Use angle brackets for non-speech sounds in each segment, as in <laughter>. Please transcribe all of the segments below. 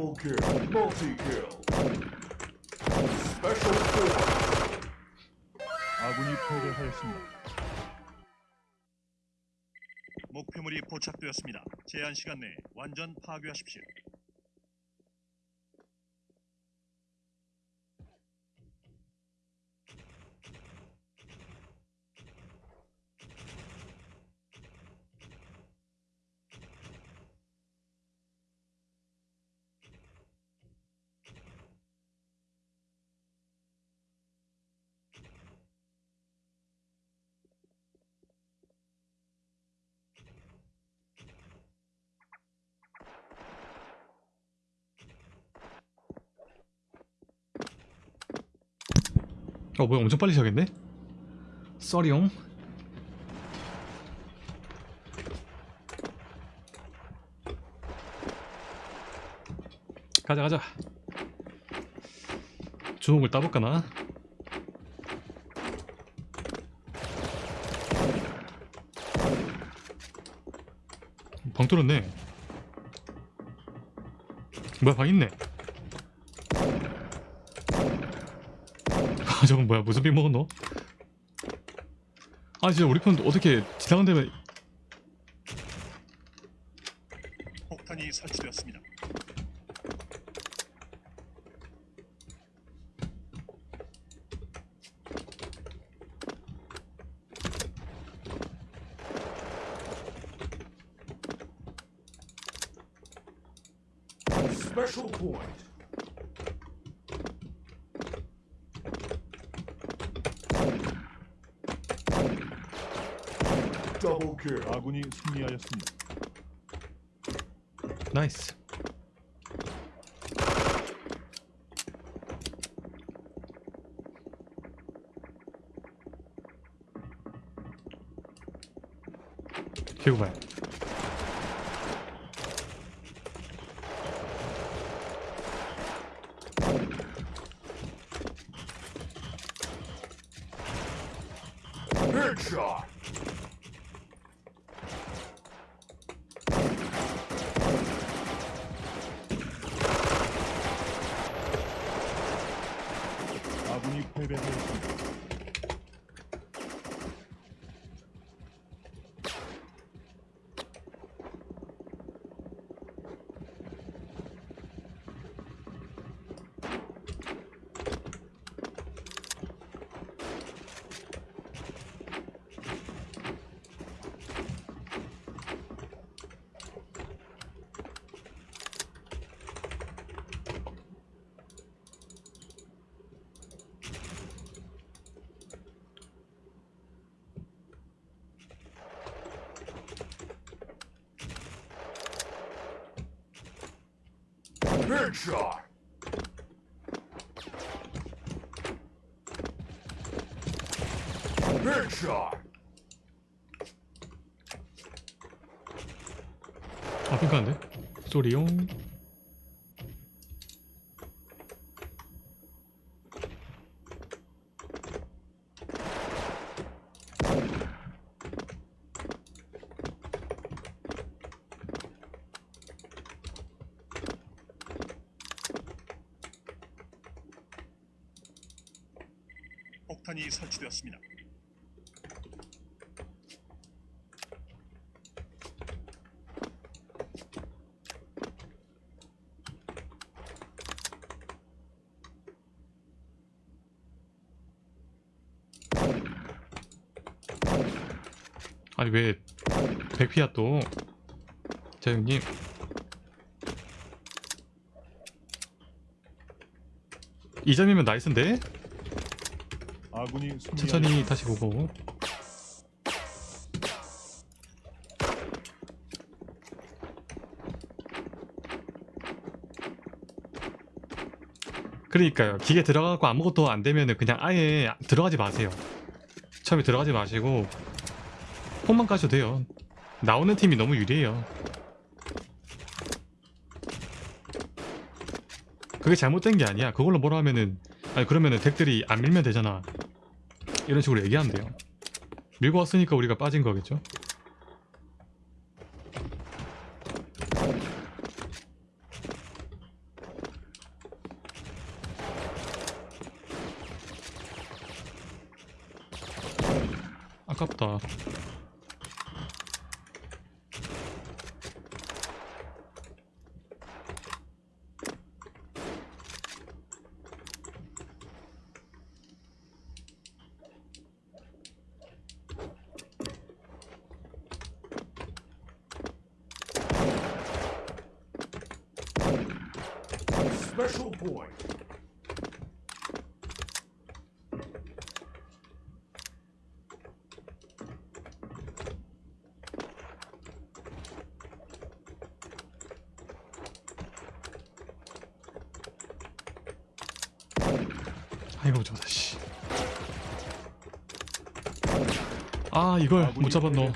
Double kill. Multi kill. Special force. 아군이 패배하였습니다. 목표물이 포착되었습니다. 제한 시간 내에 완전 파괴하십시오. 어 뭐야 엄청 빨리 시작했네? 써리용 가자 가자 주먹을 따볼까나? 방 뚫었네 뭐야 방 있네 저건 뭐야 무슨 病먹었노? 아 진짜 우리 편 어떻게 지나간 데면 폭탄이 설치되었습니다. Special point. 아군이 승리하였습니다. 나이스 개구발 Headshot. 아군 Headshot. Headshot. 아 핑크한데? 쏘리용 폭탄이 설치되었습니다. 아니 왜 백피야 또 재영님 이점이면 nice인데? 아군이 승리하였습니다. 천천히 다시 보고. 그러니까요. 기계 들어가고 아무것도 안 되면은 그냥 아예 들어가지 마세요. 처음에 들어가지 마시고 폰만 까셔도 돼요. 나오는 팀이 너무 유리해요. 그게 잘못된 게 아니야. 그걸로 뭐라 하면은 아니 그러면은 덱들이 안 밀면 되잖아 이런 식으로 얘기한대요. 밀고 왔으니까 우리가 빠진 거겠죠? 아깝다. Special point. 아이고 저다 씨. 아 이걸 아군이 못 잡았노.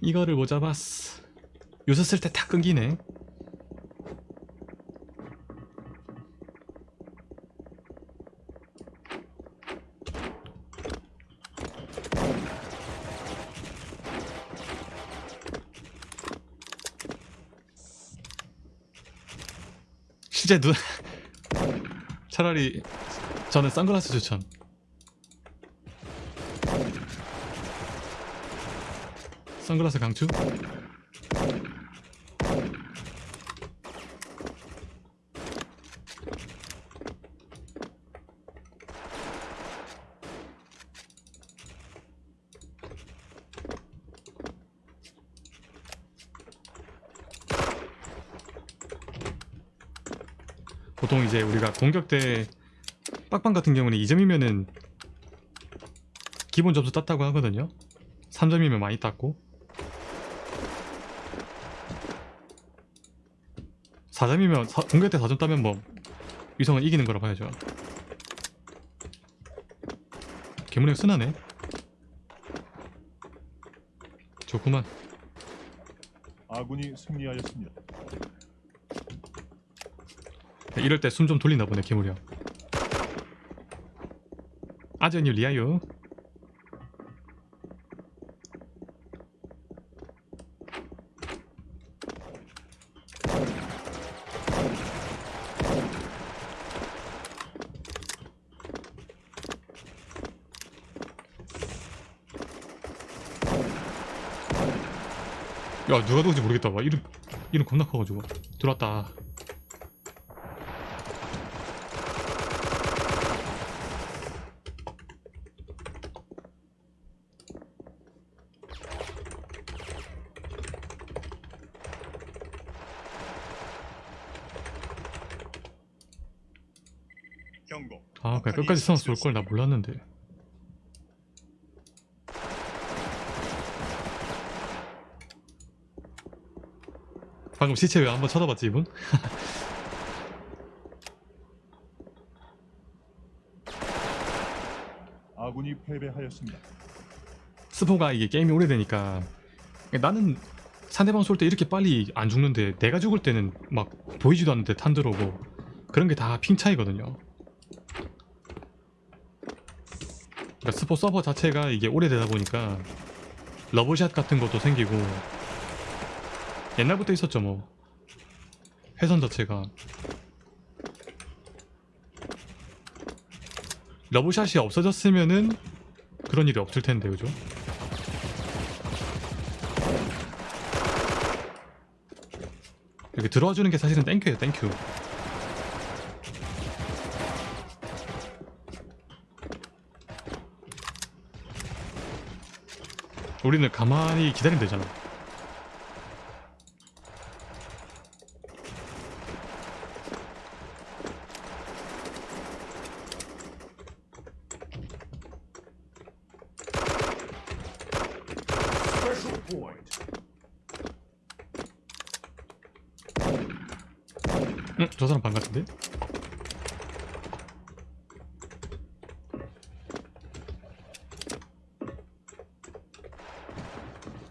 이거를 못 잡았어 요새 쓸 때 다 끊기네 실제 눈 <laughs> 차라리 저는 선글라스 추천 선글라스 강추? 보통 이제 우리가 공격 때 빡방 같은 경우는 2점이면은 기본 점수 땄다고 하거든요. 3점이면 많이 땄고. 4점이면 공격 때 4점 따면 뭐 위성은 이기는 거라 봐야죠. 개문형 순하네 좋구만. 아군이 승리하였습니다. 이럴 때 숨 좀 돌리나 보네 개물형. 아전이 리아요. 야 누가 누군지 모르겠다. 와 이름 이름 겁나 커가지고. 들어왔다 경고. 아 그냥 끝까지 써서 쏠걸나 몰랐는데 방금 시체 왜 한번 쳐다봤지 이분? <laughs> 아군이 패배하였습니다. 스포가 이게 게임이 오래되니까 나는 상대방 쏠 때 이렇게 빨리 안 죽는데 내가 죽을 때는 막 보이지도 않는데 탄 들어오고 그런 게 다 ping 차이거든요 그러니까 스포 서버 자체가 이게 오래되다 보니까 러브샷 같은 것도 생기고 옛날부터 있었죠 뭐. 회선 자체가. 러브샷이 없어졌으면은 그런 일이 없을 텐데 그죠? 이렇게 들어와 주는 게 사실은 땡큐예요 땡큐 우리는 가만히 기다리면 되잖아. 응? 저 사람 반 같은데?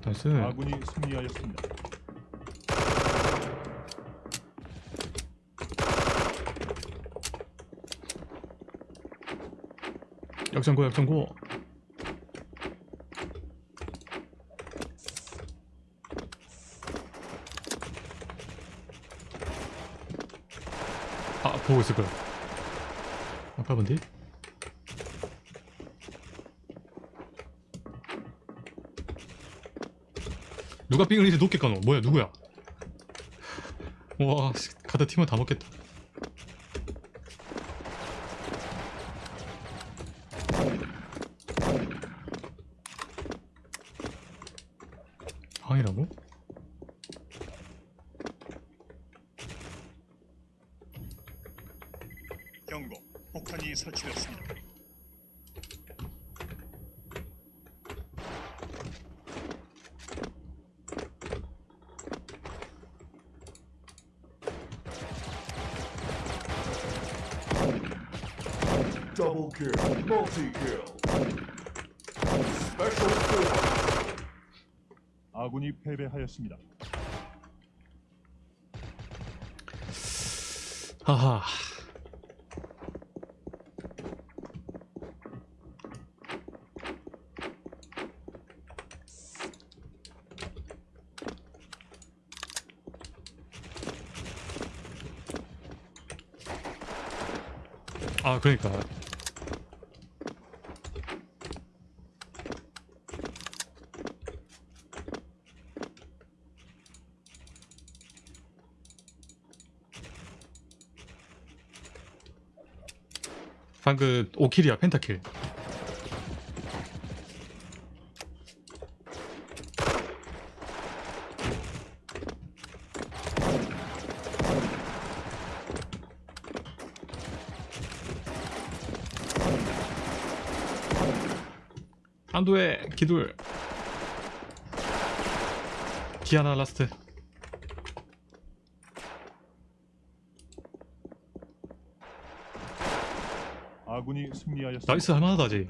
나이스 아군이 승리하였습니다. 역전고 역전고. 아 보고 있을 거야 아까 본데 누가 삥을 이렇게 높게 까노 뭐야 누구야 와 씨, 가다 팀원 다 먹겠다 방이라고? 경고. 폭탄이 설치되었습니다. Double kill. Multi kill. Special point. 아군이 패배하였습니다. 하하 아 그러니까 방금 5킬이야 펜타킬. 안도의 기둘. 디아나 라스트 아군이 승리하였습니다. 나이스 할만하다 아직.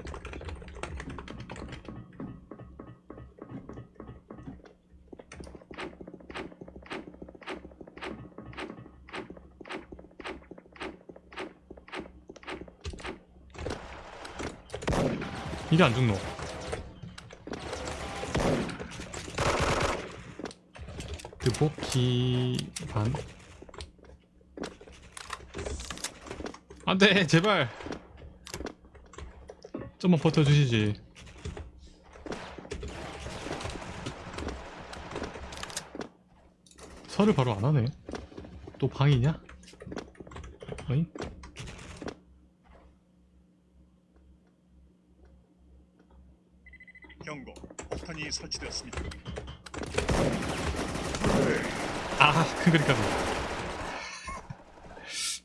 이게 안 죽노? 뜨복기 반? 안돼 제발 좀만 버텨주시지 설을 바로 안 하네 또 방이냐? 어잉? 경고. 폭탄이 설치되었습니다. 아, 큰 그림까지.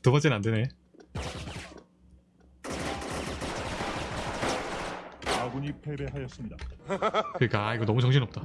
두 번째는 안 되네. 아군이 패배하였습니다. 그러니까 아, 이거 너무 정신없다.